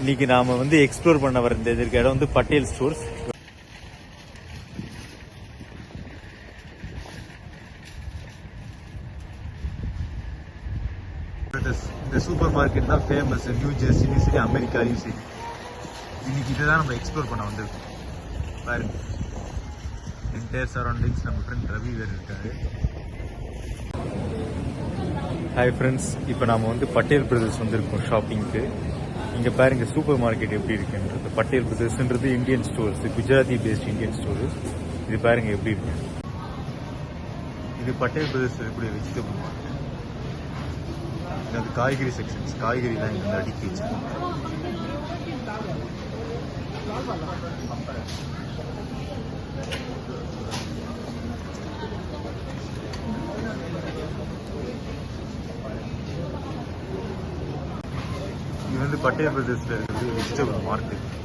இன்னைக்கு நாம வந்து எக்ஸ்ப்ளோர் பண்ண வர இந்த இருக்க இடம் வந்து பட்டேல் ஸ்டோர்ஸ் இந்த சூப்பர் மார்க்கெட் தான் ஃபேமஸ் நியூ ஜெர்சிலையும் சரி அமெரிக்காலையும் சரி இன்னைக்கு இதை தான் நம்ம எக்ஸ்ப்ளோர் பண்ண வந்திருக்கோம். பாருங்க என்டையர் சரௌண்டிங்ஸ் நம்ம ஃப்ரெண்ட் ரவி வேறு இருக்காரு. ஹாய் ஃப்ரெண்ட்ஸ் இப்போ நாம வந்து பட்டேல் பிரதர்ஸ் வந்திருக்கோம் ஷாப்பிங்க்கு இங்கே பாருங்க சூப்பர் மார்க்கெட் எப்படி இருக்குன்றது. Patel பிரதர்ஸ்ன்றது Indian stores Gujarati based Indian stores இது பாருங்க எப்படி இருக்கு. இது பட்டேல் பிரதர்ஸ் இருக்கக்கூடிய வெஜிடபிள் மார்க்கெட் இது வந்து காய்கறி செக்ஷன்ஸ் காய்கறிலாம் இங்கே வந்து அடுக்கி வச்சிருக்காங்க. இது வந்து பட்டேல் பிரதேசத்தில்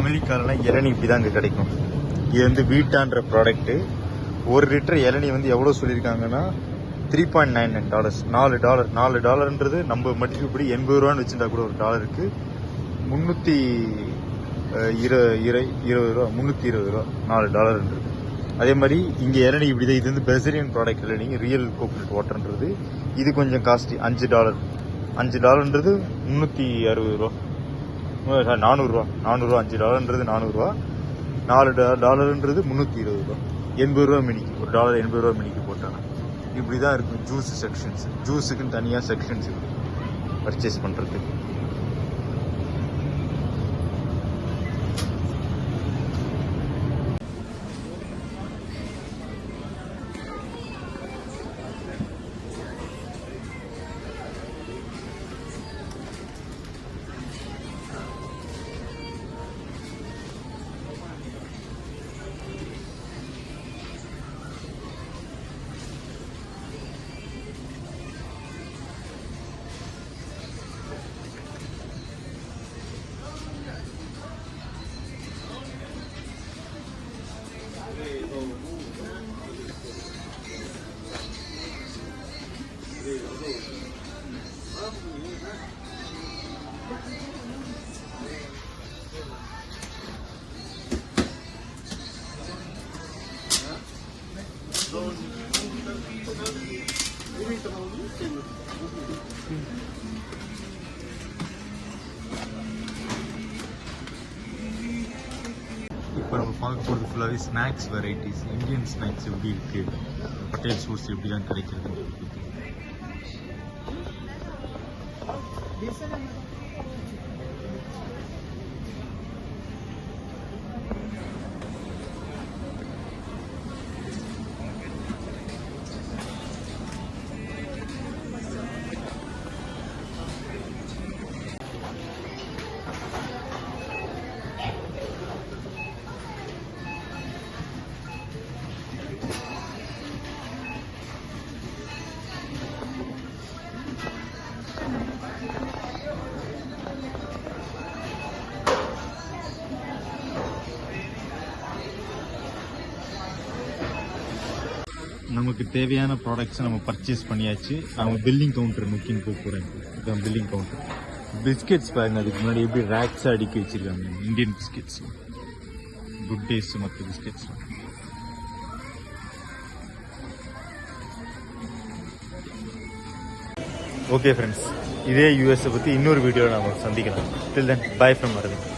அமெரிக்காலலாம் இளநி இப்படி தான் இங்கே கிடைக்கும். இது வந்து வீட்டான்ற ப்ராடக்ட்டு ஒரு லிட்டர் இளநீ வந்து எவ்வளோ சொல்லியிருக்காங்கன்னா three point nine nine dollars நாலு டாலர் நாலு டாலர்ன்றது நம்ம மதிப்புப்படி எண்பது ரூபான்னு வச்சுட்டா கூட ஒரு டாலருக்கு முந்நூற்றி இரு இரு இருபது ரூபா முந்நூற்றி இருபது ரூபா நாலு டாலர்ன்றது அதே மாதிரி இங்கே இளநி இப்படி தான் இது வந்து பெசரியன் ப்ராடக்ட் இளநீ ரியல் கோகோனட் வாட்டர்ன்றது இது கொஞ்சம் காஸ்ட்லி அஞ்சு டாலர் அஞ்சு டாலர்ன்றது முந்நூற்றி அறுபது ரூபா. சாரி நானூறுரூவா நானூறுரூவா அஞ்சு டாலர்ன்றது நானூறுரூவா நாலு டா டாலர்ன்றது முந்நூற்றி இருபது ரூபா. எண்பது ரூபா மினிக்கு ஒரு டாலர் எண்பது ரூபா மினிக்கு போட்டாங்க. இப்படி தான் இருக்கும் ஜூஸ் செக்ஷன்ஸ் ஜூஸுக்குன்னு தனியாக செக்ஷன்ஸ் இருக்கு. பர்ச்சேஸ் பண்ணுறதுக்கு இப்போ நம்ம பார்க்க போகிறது ஃபுல்லாகவே ஸ்நாக்ஸ் வெரைட்டிஸ் இந்தியன் ஸ்நாக்ஸ் எப்படி இருக்குது பட்டேல் ஸ்வீட்ஸ் எப்படிலாம் கிடைக்கிறது நமக்கு தேவையான ப்ராடக்ட்ஸை நம்ம பர்ச்சேஸ் பண்ணியாச்சு. நம்ம பில்லிங் கவுண்டர் நோக்கின்னு போக போகிறேன் இதுதான் பில்லிங் கவுண்டர் பிஸ்கெட்ஸ் பாருங்க அதுக்கு முன்னாடி எப்படி ரேக்ஸாக அடுக்கி வச்சிருக்காங்க. இந்தியன் பிஸ்கெட்ஸ் குட் டேஸ் மற்ற பிஸ்கெட்ஸ் ஓகே ஃப்ரெண்ட்ஸ் இதே யூஎஸை பற்றி இன்னொரு வீடியோவில் நம்ம சந்திக்கலாம். Till then bye from Aravind